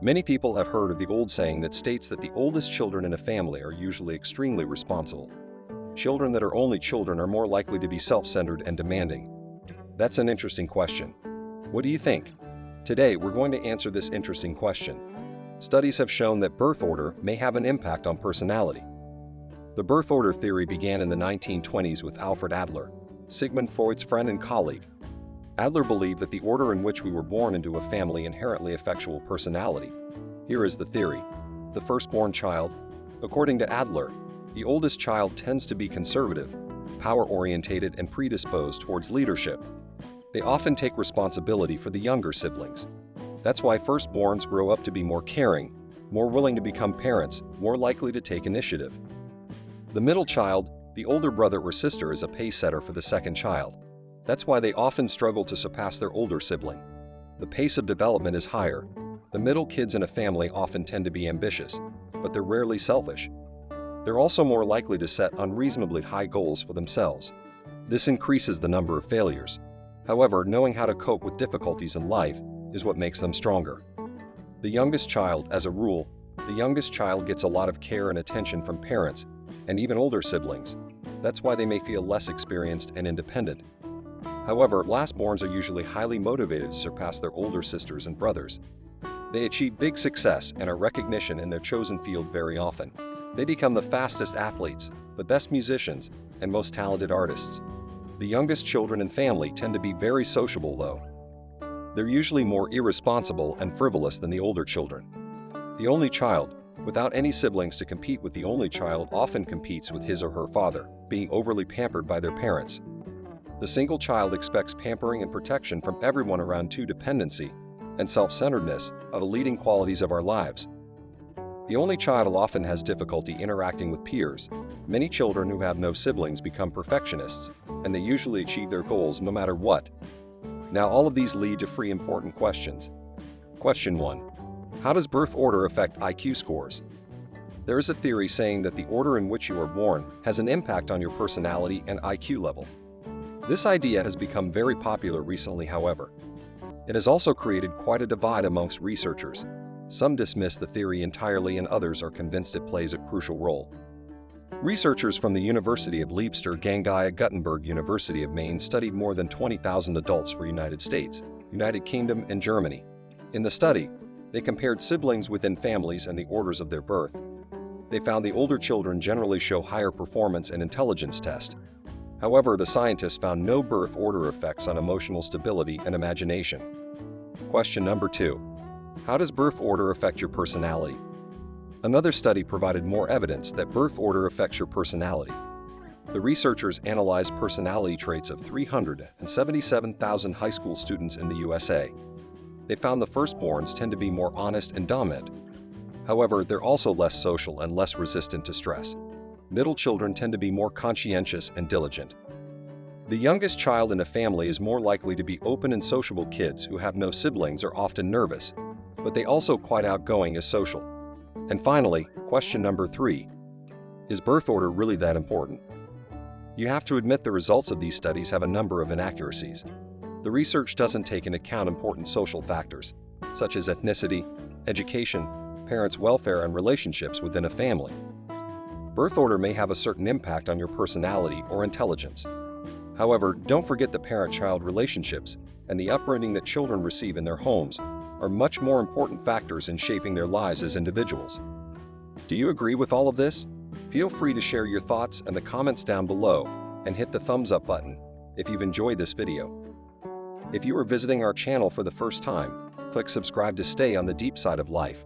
Many people have heard of the old saying that states that the oldest children in a family are usually extremely responsible. Children that are only children are more likely to be self-centered and demanding. That's an interesting question. What do you think? Today, we're going to answer this interesting question. Studies have shown that birth order may have an impact on personality. The birth order theory began in the 1920s with Alfred Adler, Sigmund Freud's friend and colleague. Adler believed that the order in which we were born into a family inherently effectual personality. Here is the theory. The firstborn child. According to Adler, the oldest child tends to be conservative, power-orientated and predisposed towards leadership. They often take responsibility for the younger siblings. That's why firstborns grow up to be more caring, more willing to become parents, more likely to take initiative. The middle child, the older brother or sister is a pace setter for the second child. That's why they often struggle to surpass their older sibling. The pace of development is higher. The middle kids in a family often tend to be ambitious, but they're rarely selfish. They're also more likely to set unreasonably high goals for themselves. This increases the number of failures. However, knowing how to cope with difficulties in life is what makes them stronger. The youngest child, as a rule, the youngest child gets a lot of care and attention from parents and even older siblings. That's why they may feel less experienced and independent. However, lastborns are usually highly motivated to surpass their older sisters and brothers. They achieve big success and are recognition in their chosen field very often. They become the fastest athletes, the best musicians, and most talented artists. The youngest children and family tend to be very sociable though. They're usually more irresponsible and frivolous than the older children. The only child, without any siblings to compete with the only child often competes with his or her father, being overly pampered by their parents the single child expects pampering and protection from everyone around to dependency and self-centeredness are the leading qualities of our lives. The only child often has difficulty interacting with peers. Many children who have no siblings become perfectionists, and they usually achieve their goals no matter what. Now all of these lead to three important questions. Question 1. How does birth order affect IQ scores? There is a theory saying that the order in which you are born has an impact on your personality and IQ level. This idea has become very popular recently, however. It has also created quite a divide amongst researchers. Some dismiss the theory entirely and others are convinced it plays a crucial role. Researchers from the University of Leicester Gangai Gutenberg University of Mainz studied more than 20,000 adults for United States, United Kingdom, and Germany. In the study, they compared siblings within families and the orders of their birth. They found the older children generally show higher performance and intelligence test, However, the scientists found no birth order effects on emotional stability and imagination. Question number two. How does birth order affect your personality? Another study provided more evidence that birth order affects your personality. The researchers analyzed personality traits of 377,000 high school students in the USA. They found the firstborns tend to be more honest and dominant. However, they're also less social and less resistant to stress middle children tend to be more conscientious and diligent. The youngest child in a family is more likely to be open and sociable kids who have no siblings are often nervous, but they also quite outgoing as social. And finally, question number three, is birth order really that important? You have to admit the results of these studies have a number of inaccuracies. The research doesn't take into account important social factors, such as ethnicity, education, parents' welfare and relationships within a family. Birth order may have a certain impact on your personality or intelligence. However, don't forget the parent-child relationships and the upbringing that children receive in their homes are much more important factors in shaping their lives as individuals. Do you agree with all of this? Feel free to share your thoughts in the comments down below and hit the thumbs up button if you've enjoyed this video. If you are visiting our channel for the first time, click subscribe to stay on the deep side of life